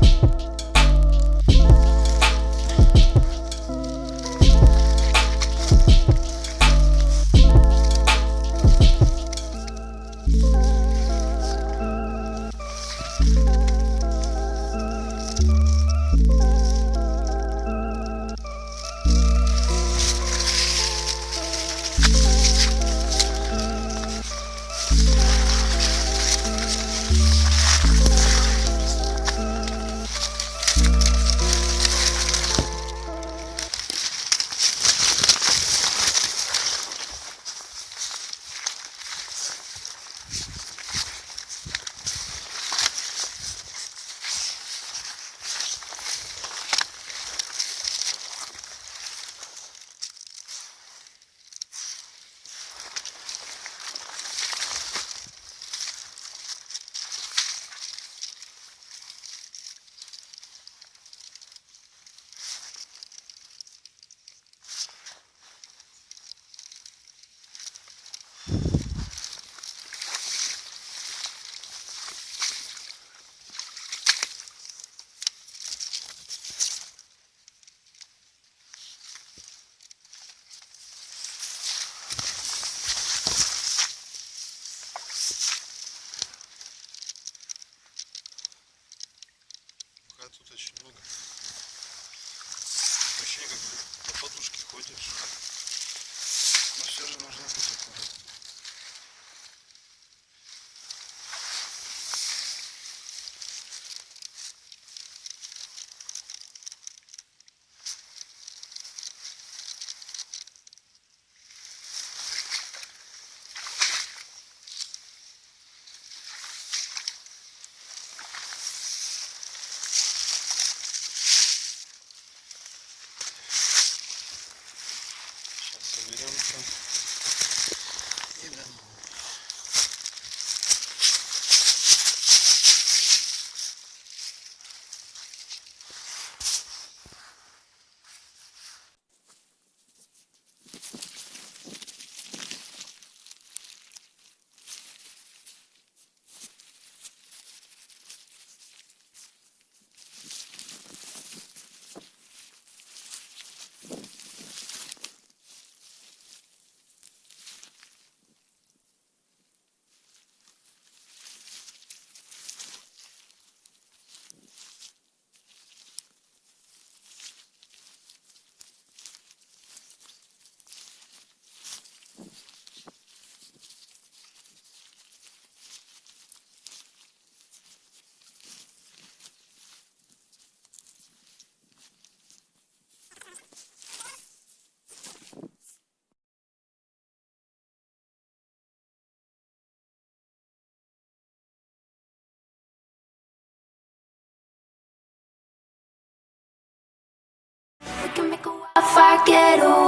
you. Вроде как по подушке ходишь. Но все же нужно быть аккуратным. Соберемся can make a wildfire getaway.